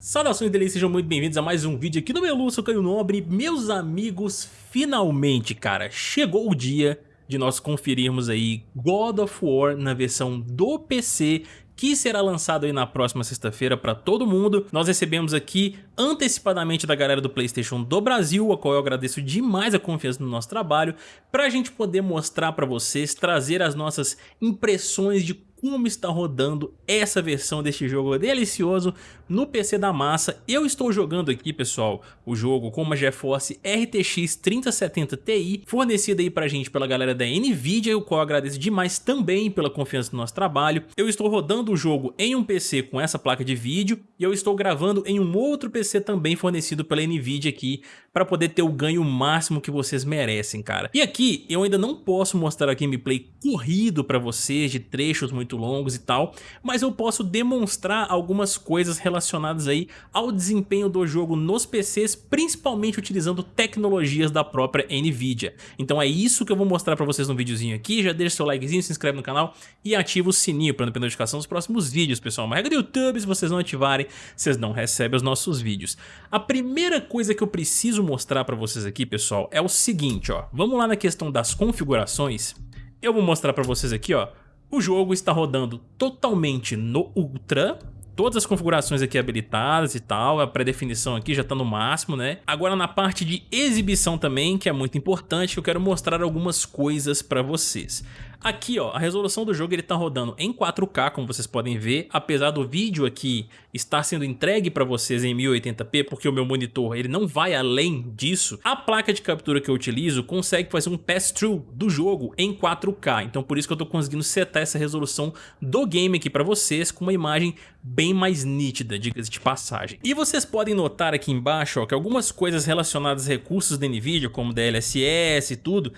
Saudações delícias, sejam muito bem-vindos a mais um vídeo aqui do Melu, sou Caio Nobre. Meus amigos, finalmente, cara, chegou o dia de nós conferirmos aí God of War na versão do PC que será lançado aí na próxima sexta-feira para todo mundo. Nós recebemos aqui antecipadamente da galera do Playstation do Brasil, a qual eu agradeço demais a confiança no nosso trabalho, para a gente poder mostrar para vocês, trazer as nossas impressões de como está rodando essa versão deste jogo delicioso no PC da massa. Eu estou jogando aqui, pessoal, o jogo com uma GeForce RTX 3070 Ti, fornecida aí pra gente pela galera da NVIDIA, o qual eu agradeço demais também pela confiança no nosso trabalho. Eu estou rodando o jogo em um PC com essa placa de vídeo e eu estou gravando em um outro PC também fornecido pela NVIDIA aqui, para poder ter o ganho máximo que vocês merecem, cara. E aqui, eu ainda não posso mostrar a gameplay corrido para vocês, de trechos muito longos e tal, mas eu posso demonstrar algumas coisas relacionadas aí ao desempenho do jogo nos PCs, principalmente utilizando tecnologias da própria NVIDIA. Então é isso que eu vou mostrar para vocês no videozinho aqui, já deixa seu likezinho, se inscreve no canal e ativa o sininho para não perder notificação dos próximos vídeos, pessoal. Uma regra do YouTube, se vocês não ativarem, vocês não recebem os nossos vídeos. A primeira coisa que eu preciso mostrar para vocês aqui, pessoal, é o seguinte, ó. Vamos lá na questão das configurações. Eu vou mostrar para vocês aqui, ó. O jogo está rodando totalmente no Ultra, todas as configurações aqui habilitadas e tal, a pré-definição aqui já está no máximo, né? Agora na parte de exibição também, que é muito importante, eu quero mostrar algumas coisas para vocês. Aqui, ó, a resolução do jogo ele tá rodando em 4K, como vocês podem ver, apesar do vídeo aqui estar sendo entregue para vocês em 1080p, porque o meu monitor ele não vai além disso, a placa de captura que eu utilizo consegue fazer um pass-through do jogo em 4K, então por isso que eu tô conseguindo setar essa resolução do game aqui para vocês com uma imagem bem mais nítida, diga-se de passagem. E vocês podem notar aqui embaixo ó, que algumas coisas relacionadas a recursos da NVIDIA, como DLSS e tudo,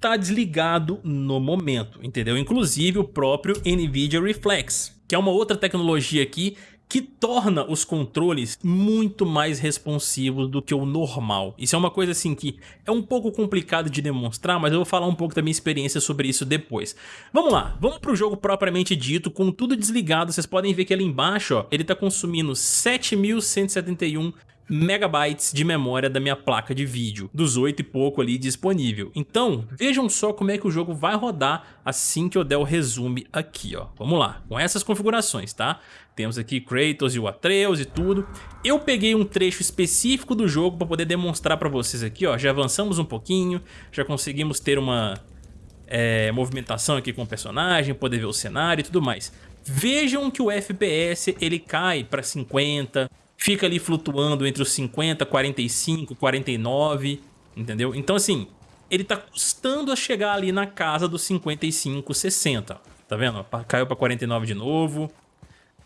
tá desligado no momento, entendeu? Inclusive o próprio NVIDIA Reflex, que é uma outra tecnologia aqui que torna os controles muito mais responsivos do que o normal. Isso é uma coisa assim que é um pouco complicado de demonstrar, mas eu vou falar um pouco da minha experiência sobre isso depois. Vamos lá, vamos para o jogo propriamente dito, com tudo desligado, vocês podem ver que ali embaixo ó, ele está consumindo 7171 megabytes de memória da minha placa de vídeo, dos 8 e pouco ali disponível. Então, vejam só como é que o jogo vai rodar assim que eu der o resume aqui, ó. Vamos lá, com essas configurações, tá? Temos aqui Kratos e o Atreus e tudo. Eu peguei um trecho específico do jogo para poder demonstrar para vocês aqui, ó. Já avançamos um pouquinho, já conseguimos ter uma é, movimentação aqui com o personagem, poder ver o cenário e tudo mais. Vejam que o FPS ele cai para 50, fica ali flutuando entre os 50, 45, 49, entendeu? Então assim, ele tá custando a chegar ali na casa dos 55, 60, tá vendo? Caiu para 49 de novo,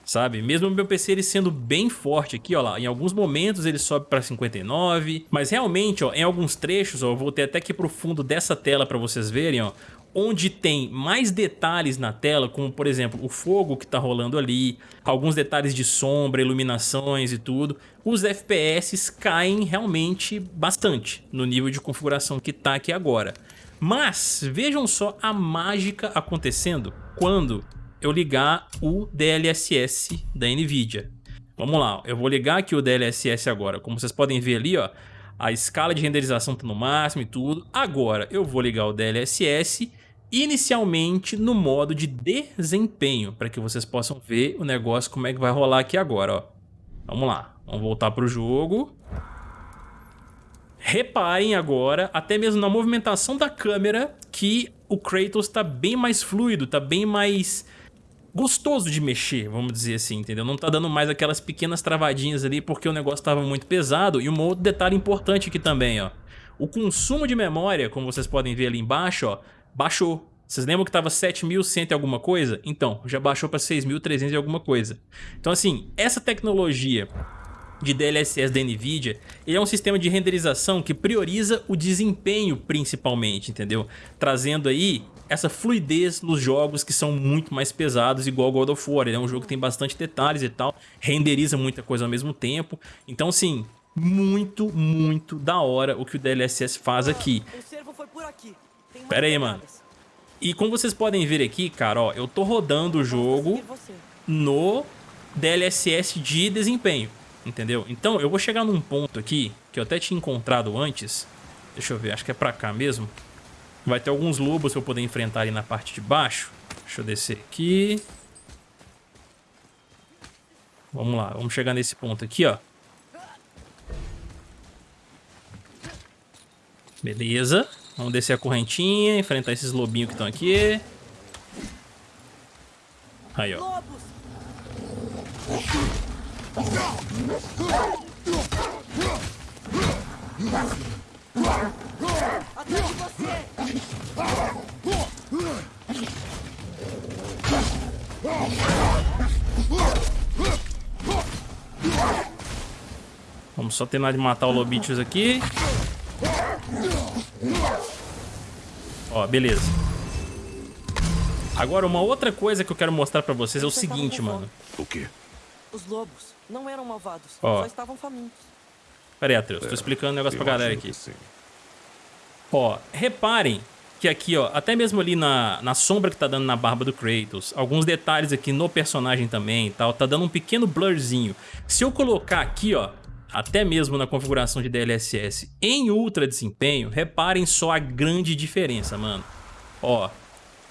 sabe? Mesmo o meu PC ele sendo bem forte aqui, ó lá, em alguns momentos ele sobe para 59, mas realmente, ó, em alguns trechos, ó, eu voltei até aqui pro fundo dessa tela para vocês verem, ó, onde tem mais detalhes na tela, como por exemplo o fogo que está rolando ali, alguns detalhes de sombra, iluminações e tudo, os FPS caem realmente bastante no nível de configuração que está aqui agora. Mas vejam só a mágica acontecendo quando eu ligar o DLSS da NVIDIA. Vamos lá, eu vou ligar aqui o DLSS agora, como vocês podem ver ali, ó, a escala de renderização está no máximo e tudo. Agora eu vou ligar o DLSS inicialmente no modo de desempenho, para que vocês possam ver o negócio como é que vai rolar aqui agora. Ó. Vamos lá, vamos voltar para o jogo. Reparem agora, até mesmo na movimentação da câmera, que o Kratos está bem mais fluido, está bem mais gostoso de mexer, vamos dizer assim, entendeu? Não tá dando mais aquelas pequenas travadinhas ali porque o negócio estava muito pesado. E um outro detalhe importante aqui também, ó. O consumo de memória, como vocês podem ver ali embaixo, ó, baixou. Vocês lembram que estava 7.100 e alguma coisa? Então, já baixou para 6.300 e alguma coisa. Então assim, essa tecnologia de DLSS da NVIDIA, ele é um sistema de renderização que prioriza o desempenho principalmente, entendeu? Trazendo aí essa fluidez nos jogos que são muito mais pesados, igual God of War. Ele é um jogo que tem bastante detalhes e tal, renderiza muita coisa ao mesmo tempo. Então, assim, muito, muito da hora o que o DLSS faz aqui. Pera aí, mano. E como vocês podem ver aqui, cara, ó, eu tô rodando o jogo no DLSS de desempenho. entendeu? Então eu vou chegar num ponto aqui, que eu até tinha encontrado antes. Deixa eu ver, acho que é pra cá mesmo. Vai ter alguns lobos pra eu poder enfrentar ali na parte de baixo. Deixa eu descer aqui. Vamos lá, vamos chegar nesse ponto aqui, ó. Beleza. Vamos descer a correntinha, enfrentar esses lobinhos que estão aqui. Aí, ó. Vamos só terminar de matar o Lobichos aqui. Ó, beleza. Agora, uma outra coisa que eu quero mostrar pra vocês é o seguinte, mano. O quê? Os lobos não eram malvados, Ó. só estavam famintos. Pera aí, Atreus, tô É, explicando um negócio pra galera aqui. Ó, reparem que aqui, ó, até mesmo ali na, na sombra que tá dando na barba do Kratos, alguns detalhes aqui no personagem também e tal, tá dando um pequeno blurzinho. Se eu colocar aqui, ó, até mesmo na configuração de DLSS em ultra desempenho, reparem só a grande diferença, mano. Ó,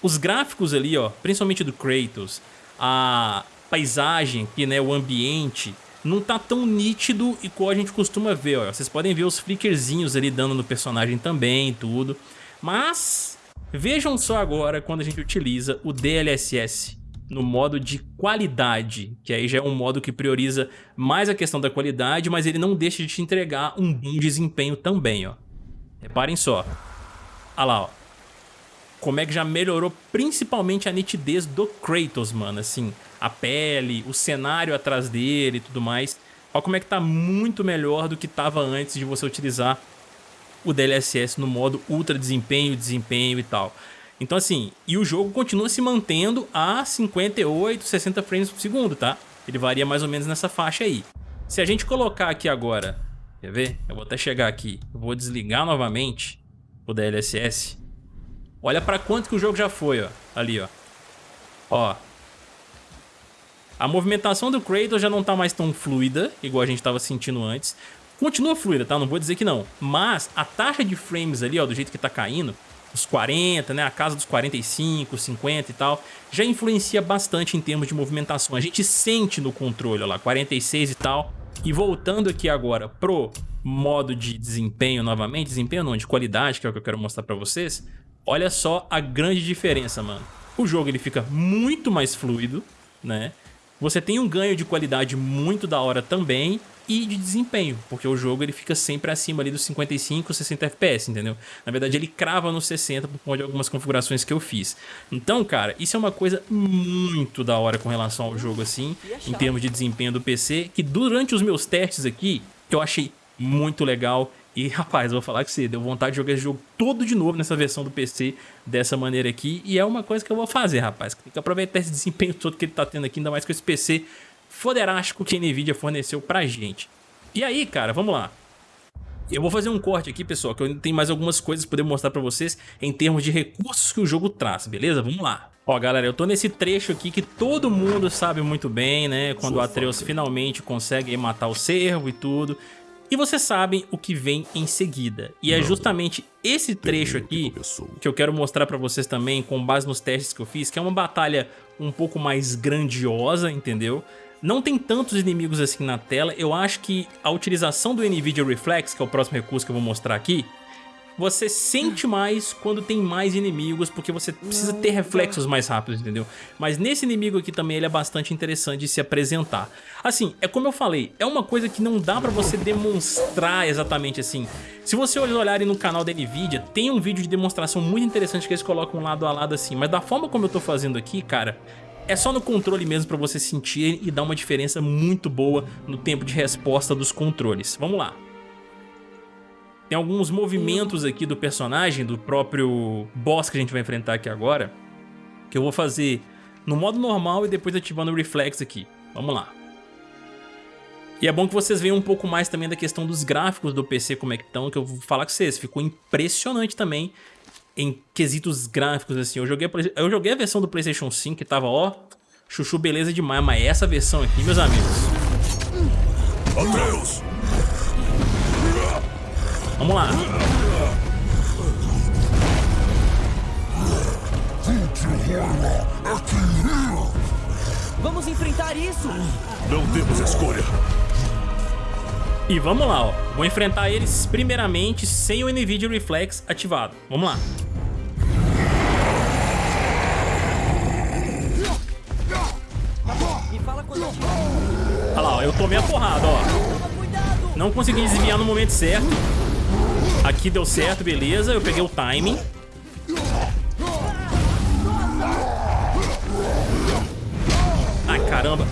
os gráficos ali, ó, principalmente do Kratos, a paisagem aqui, né, o ambiente, não tá tão nítido e como a gente costuma ver, ó. Vocês podem ver os flickerzinhos ali dando no personagem também, tudo. Mas vejam só agora quando a gente utiliza o DLSS no modo de qualidade, que aí já é um modo que prioriza mais a questão da qualidade, mas ele não deixa de te entregar um bom desempenho também, ó. Reparem só. Olha lá, ó como é que já melhorou principalmente a nitidez do Kratos, mano, assim, a pele, o cenário atrás dele e tudo mais. Olha como é que tá muito melhor do que tava antes de você utilizar o DLSS no modo ultra desempenho, desempenho e tal. Então assim, e o jogo continua se mantendo a 58, 60 frames por segundo, tá? Ele varia mais ou menos nessa faixa aí. Se a gente colocar aqui agora, quer ver? Eu vou até chegar aqui, vou desligar novamente o DLSS. Olha pra quanto que o jogo já foi, ó. Ali, ó. Ó. A movimentação do Kratos já não tá mais tão fluida, igual a gente tava sentindo antes. Continua fluida, tá? Não vou dizer que não. Mas a taxa de frames ali, ó, do jeito que tá caindo, os 40, né? A casa dos 45, 50 e tal, já influencia bastante em termos de movimentação. A gente sente no controle, ó lá, 46 e tal. E voltando aqui agora pro modo de desempenho novamente, desempenho não, de qualidade, que é o que eu quero mostrar pra vocês. Olha só a grande diferença, mano. O jogo ele fica muito mais fluido, né? Você tem um ganho de qualidade muito da hora também e de desempenho, porque o jogo ele fica sempre acima ali dos 55, 60 FPS, entendeu? Na verdade ele crava nos 60 por conta de algumas configurações que eu fiz. Então, cara, isso é uma coisa muito da hora com relação ao jogo assim, em termos de desempenho do PC, que durante os meus testes aqui, eu achei muito legal e, rapaz, vou falar que você deu vontade de jogar esse jogo todo de novo nessa versão do PC, dessa maneira aqui. E é uma coisa que eu vou fazer, rapaz. Tem que aproveitar esse desempenho todo que ele tá tendo aqui, ainda mais com esse PC foderástico que a NVIDIA forneceu pra gente. E aí, cara, vamos lá. Eu vou fazer um corte aqui, pessoal, que eu ainda tenho mais algumas coisas pra poder mostrar pra vocês em termos de recursos que o jogo traz, beleza? Vamos lá. Ó, galera, eu tô nesse trecho aqui que todo mundo sabe muito bem, né? Quando o Atreus finalmente consegue matar o cervo e tudo. E vocês sabem o que vem em seguida. E é justamente esse trecho aqui que eu quero mostrar pra vocês também, com base nos testes que eu fiz, que é uma batalha um pouco mais grandiosa, entendeu? Não tem tantos inimigos assim na tela, eu acho que a utilização do NVIDIA Reflex, que é o próximo recurso que eu vou mostrar aqui, você sente mais quando tem mais inimigos, porque você precisa ter reflexos mais rápidos, entendeu? Mas nesse inimigo aqui também ele é bastante interessante de se apresentar. Assim, é como eu falei, é uma coisa que não dá pra você demonstrar exatamente assim. Se vocês olharem no canal da NVIDIA, tem um vídeo de demonstração muito interessante que eles colocam lado a lado assim, mas da forma como eu tô fazendo aqui, cara, é só no controle mesmo pra você sentir e dar uma diferença muito boa no tempo de resposta dos controles. Vamos lá. Tem alguns movimentos aqui do personagem, do próprio boss que a gente vai enfrentar aqui agora, que eu vou fazer no modo normal e depois ativando o reflex aqui. Vamos lá. E é bom que vocês vejam um pouco mais também da questão dos gráficos do PC, como é que estão, que eu vou falar com vocês. Ficou impressionante também em quesitos gráficos, assim. Eu joguei, a, eu joguei a versão do Playstation 5 que tava, ó, chuchu beleza demais, mas essa versão aqui, meus amigos... Atreus! Vamos lá. Vamos enfrentar isso! Não temos escolha. E vamos lá, ó. Vou enfrentar eles primeiramente sem o NVIDIA Reflex ativado. Vamos lá. Olha lá, ó. Eu tomei a porrada, ó. Não consegui desviar no momento certo. Aqui deu certo, beleza. Eu peguei o timing. Ai, caramba.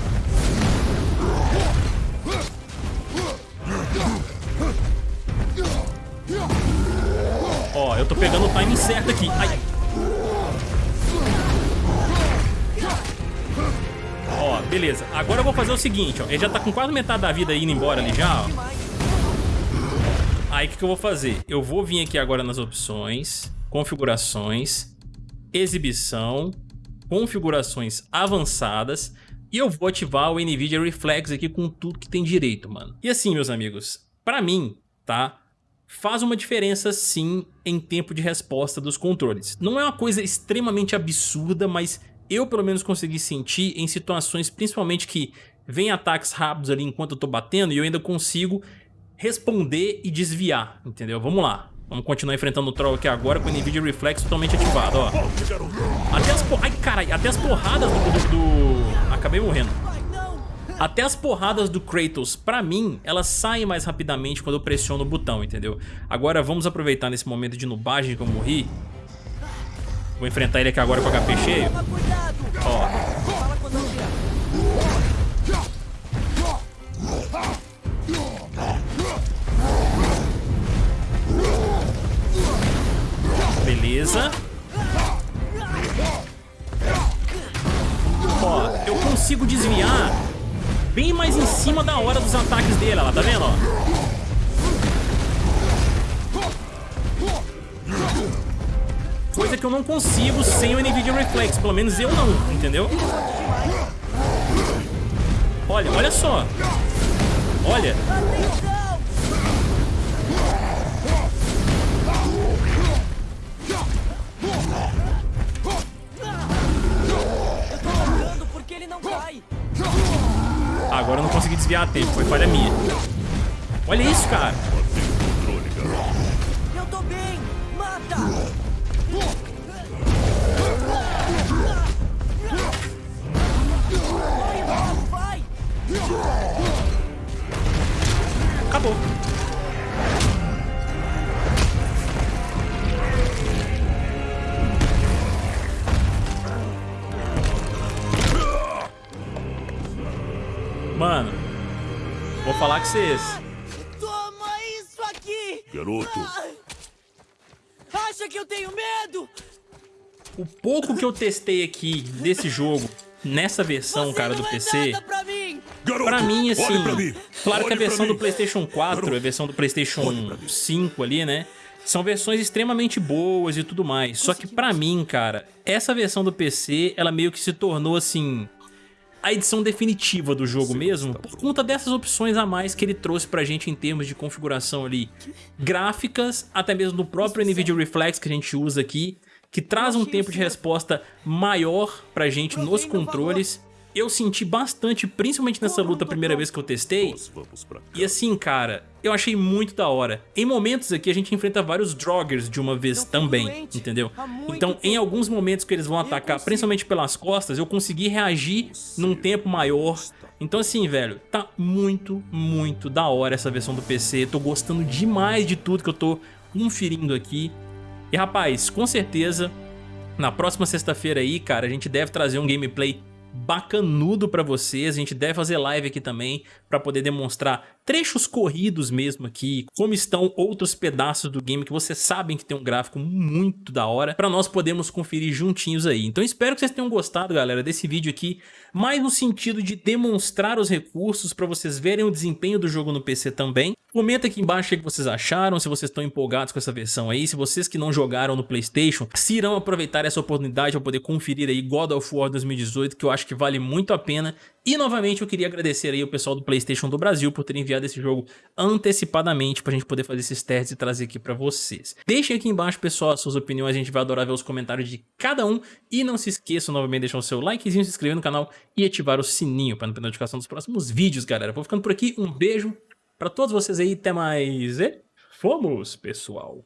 Ó, eu tô pegando o timing certo aqui. Ai. Ó, beleza. Agora eu vou fazer o seguinte, ó. Ele já tá com quase metade da vida indo embora ali já, ó. Aí o que, que eu vou fazer? Eu vou vir aqui agora nas opções, configurações, exibição, configurações avançadas e eu vou ativar o NVIDIA Reflex aqui com tudo que tem direito, mano. E assim, meus amigos, pra mim, tá? Faz uma diferença sim em tempo de resposta dos controles. Não é uma coisa extremamente absurda, mas eu pelo menos consegui sentir em situações principalmente que vem ataques rápidos ali enquanto eu tô batendo e eu ainda consigo responder e desviar, entendeu? Vamos lá. Vamos continuar enfrentando o troll aqui agora com o NVIDIA Reflex totalmente ativado, ó. Até as por... Ai, caralho, até as porradas do, do, Acabei morrendo. Até as porradas do Kratos, pra mim, elas saem mais rapidamente quando eu pressiono o botão, entendeu? Agora vamos aproveitar nesse momento de nubagem que eu morri. Vou enfrentar ele aqui agora com HP cheio. Ó, beleza. Ó, eu consigo desviar bem mais em cima da hora dos ataques dele, ó, tá vendo, ó? Coisa que eu não consigo sem o NVIDIA Reflex, pelo menos eu não, entendeu? Olha, olha só. Olha, agora eu não consegui desviar a tempo, foi falha minha. Olha isso, cara. Eu tô bem! Mata! Acabou. Mano, vou falar com vocês. Toma isso aqui! Garoto, Acha que eu tenho medo? O pouco que eu testei aqui desse jogo, nessa versão, Você cara, do é PC, pra mim! garoto. Pra mim, assim, Olhe pra mim. claro que a Olhe versão mim. do PlayStation 4, Garoto. a versão do PlayStation Olhe pra mim. 5 ali, né? São versões extremamente boas e tudo mais. Só que pra mim, cara, essa versão do PC, ela meio que se tornou assim a edição definitiva do jogo mesmo, por conta dessas opções a mais que ele trouxe pra gente em termos de configuração ali, gráficas, até mesmo do próprio NVIDIA Reflex que a gente usa aqui, que traz um tempo de resposta maior pra gente nos controles. Eu senti bastante, principalmente nessa luta a primeira vez que eu testei, e assim, cara, eu achei muito da hora. Em momentos aqui a gente enfrenta vários Droggers de uma vez também, entendeu? Então, em alguns momentos que eles vão atacar, principalmente pelas costas, eu consegui reagir num tempo maior. Então assim, velho, tá muito, muito da hora essa versão do PC. Tô gostando demais de tudo que eu tô conferindo aqui. E rapaz, com certeza, na próxima sexta-feira aí, cara, a gente deve trazer um gameplay bacanudo pra vocês, a gente deve fazer live aqui também pra poder demonstrar trechos corridos mesmo aqui, como estão outros pedaços do game que vocês sabem que tem um gráfico muito da hora, pra nós podermos conferir juntinhos aí. Então espero que vocês tenham gostado, galera, desse vídeo aqui, mais no sentido de demonstrar os recursos pra vocês verem o desempenho do jogo no PC também. Comenta aqui embaixo o que vocês acharam, se vocês estão empolgados com essa versão aí, se vocês que não jogaram no Playstation, se irão aproveitar essa oportunidade para poder conferir aí God of War 2018, que eu acho que vale muito a pena. E novamente eu queria agradecer aí o pessoal do Playstation do Brasil por ter enviado já desse jogo antecipadamente pra gente poder fazer esses testes e trazer aqui pra vocês. Deixem aqui embaixo, pessoal, as suas opiniões, a gente vai adorar ver os comentários de cada um. E não se esqueçam novamente de deixar o seu likezinho, se inscrever no canal e ativar o sininho para não perder a notificação dos próximos vídeos, galera. Vou ficando por aqui, um beijo pra todos vocês aí, até mais e fomos, pessoal!